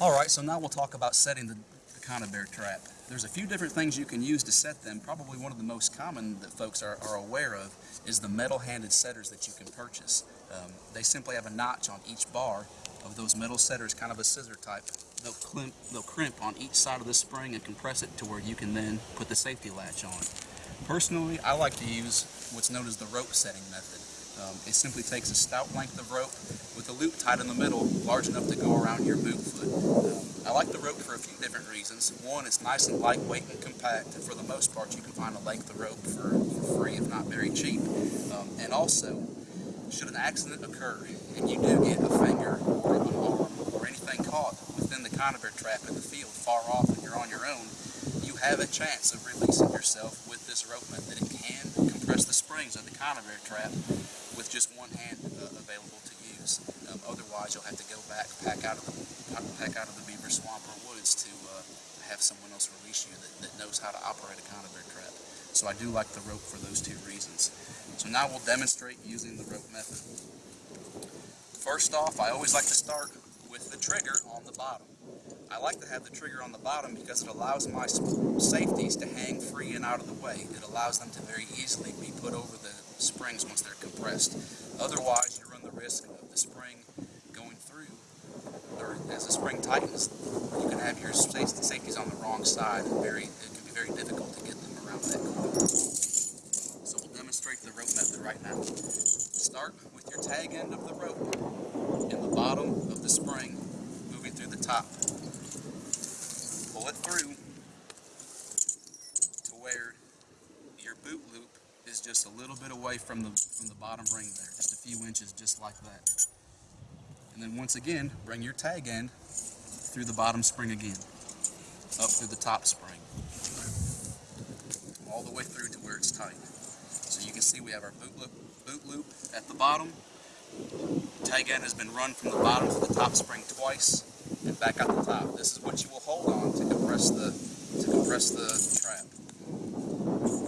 Alright, so now we'll talk about setting the, the conibear bear trap. There's a few different things you can use to set them. Probably one of the most common that folks are, are aware of is the metal-handed setters that you can purchase. Um, they simply have a notch on each bar of those metal setters, kind of a scissor type. They'll, crimp, they'll crimp on each side of the spring and compress it to where you can then put the safety latch on. Personally, I like to use what's known as the rope setting method. Um, it simply takes a stout length of rope with a loop tied in the middle, large enough to go around your boot foot. Um, I like the rope for a few different reasons. One, it's nice and lightweight and compact, and for the most part you can find a length of rope for, for free, if not very cheap. Um, and also, should an accident occur and you do get a finger or an arm or anything caught within the conibear trap in the field far off and you're on your own, you have a chance of releasing yourself with this rope method. It can compress the springs of the conibear trap with just one hand uh, available to use. Um, otherwise, you'll have to go back, pack out of the pack out of the beaver swamp or woods to uh, have someone else release you that, that knows how to operate a conibear trap. So I do like the rope for those two reasons. So now we'll demonstrate using the rope method. First off, I always like to start with the trigger on the bottom. I like to have the trigger on the bottom because it allows my safeties to hang free and out of the way. It allows them to very easily be put over the springs once they're compressed. Otherwise, you run the risk of the spring going through, or as the spring tightens, you can have your safeties on the wrong side. And very, it can be very difficult to get them around that corner. So we'll demonstrate the rope method right now. Start with your tag end of the rope in the bottom of the spring, moving through the top. Pull it through to where your boot loop is just a little bit away from the from the bottom ring there, just a few inches, just like that. And then once again, bring your tag end through the bottom spring again, up through the top spring, all the way through to where it's tight. So you can see we have our boot loop, boot loop at the bottom. Tag end has been run from the bottom to the top spring twice and back out the top. This is what you will hold on to compress the to compress the trap.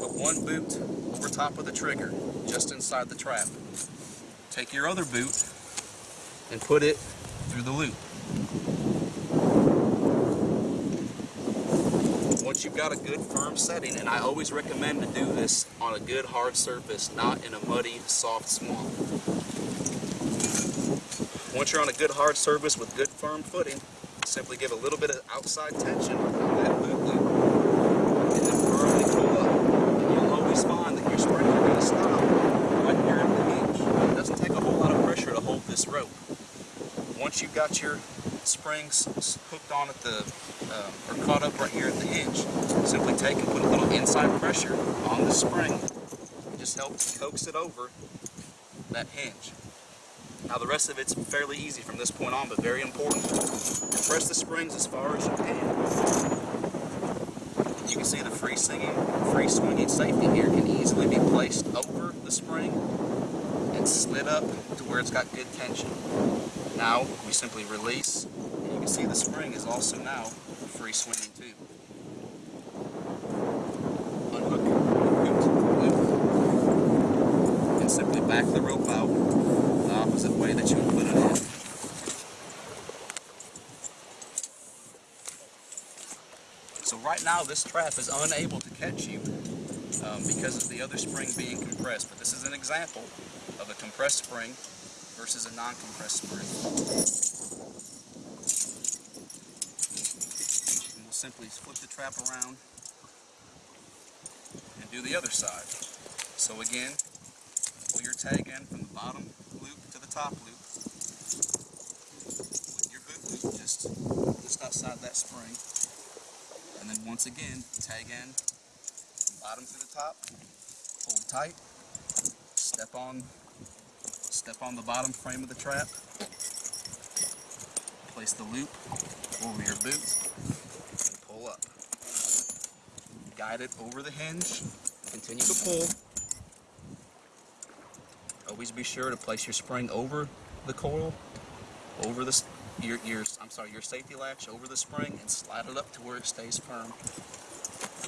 Put one boot top of the trigger, just inside the trap. Take your other boot and put it through the loop. Once you've got a good firm setting, and I always recommend to do this on a good hard surface, not in a muddy, soft swamp. Once you're on a good hard surface with good firm footing, simply give a little bit of outside tension on that boot loop and then firmly pull up. And you'll always find that your at the. It doesn't take a whole lot of pressure to hold this rope. Once you've got your springs hooked on at the, um, or caught up right here at the hinge, simply take and put a little inside pressure on the spring. It just helps coax it over that hinge. Now the rest of it's fairly easy from this point on, but very important. Press the springs as far as you can. You can see the free swinging, free swinging safety here can easily be placed over the spring and slid up to where it's got good tension. Now we simply release, and you can see the spring is also now free swinging too. Unhook, loop, loop, and simply back the rope out the opposite way that you would put it in. So right now this trap is unable to catch you um, because of the other spring being compressed. But this is an example of a compressed spring versus a non-compressed spring. And we'll simply flip the trap around and do the other side. So again, pull your tag end from the bottom loop to the top loop with your boot loop just, just outside that spring. And then once again, tag end from bottom to the top, hold tight, step on step on the bottom frame of the trap, place the loop over your boot, and pull up. Guide it over the hinge, continue to pull. Always be sure to place your spring over the coil, over the your, your I'm sorry, your safety latch over the spring and slide it up to where it stays firm.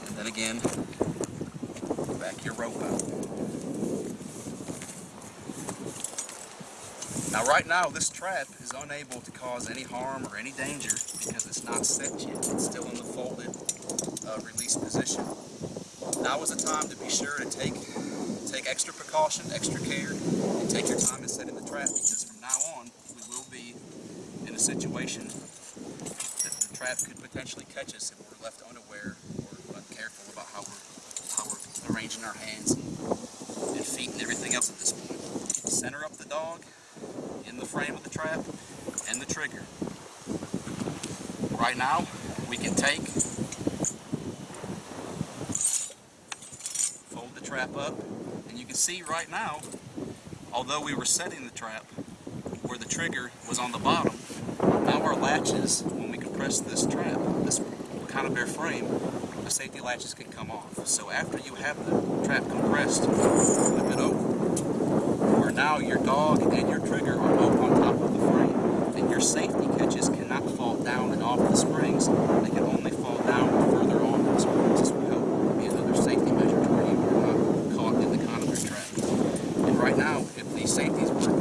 And then again, back your rope out. Now right now this trap is unable to cause any harm or any danger because it's not set yet. It's still in the folded uh, release position. Now is the time to be sure to take take extra precaution, extra care, and take your time in the trap because from now on we will be in a situation that the trap could potentially catch us if we're left unaware or uncareful about how we're how we're arranging our hands and, and feet and everything else at this point. Center up the dog in the frame of the trap and the trigger. Right now, we can take, fold the trap up, and you can see right now, although we were setting the trap where the trigger was on the bottom, now our latches, when we compress this trap, this kind of bare frame, the safety latches can come off. So after you have the trap compressed, flip it over, where now your dog and your trigger are both on top of the frame, and your safety catches cannot fall down and off the springs. They can only fall down further on the springs. Will help be another safety measure to where you are not caught in the conibear trap. And right now, if these safeties were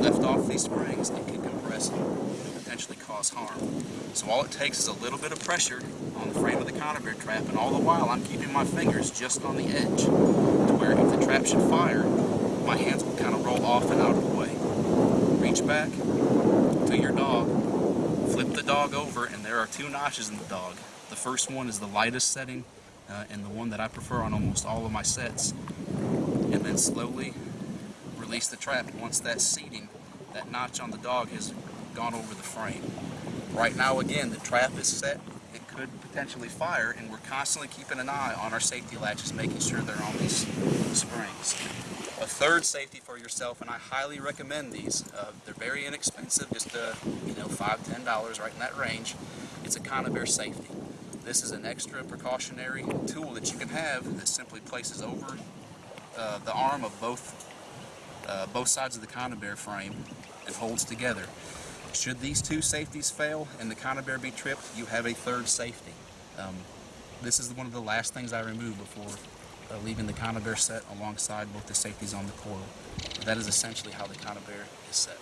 left off these springs, it could compress and potentially cause harm. So all it takes is a little bit of pressure on the frame of the conibear trap, and all the while I'm keeping my fingers just on the edge, to where if the trap should fire, my hands will kind of roll off and out of the way. Reach back to your dog, flip the dog over, and there are two notches in the dog. The first one is the lightest setting, uh, and the one that I prefer on almost all of my sets. And then slowly release the trap once that seating, that notch on the dog has gone over the frame. Right now, again, the trap is set. It could potentially fire, and we're constantly keeping an eye on our safety latches, making sure they're on these springs. A third safety for yourself, and I highly recommend these. Uh, they're very inexpensive, just uh, you know, five, ten dollars, right in that range. It's a Conibear safety. This is an extra precautionary tool that you can have that simply places over uh, the arm of both uh, both sides of the Conibear frame and holds together. Should these two safeties fail and the Conibear be tripped, you have a third safety. Um, this is one of the last things I remove before uh, leaving the Conibear set alongside both the safeties on the coil. That is essentially how the Conibear is set.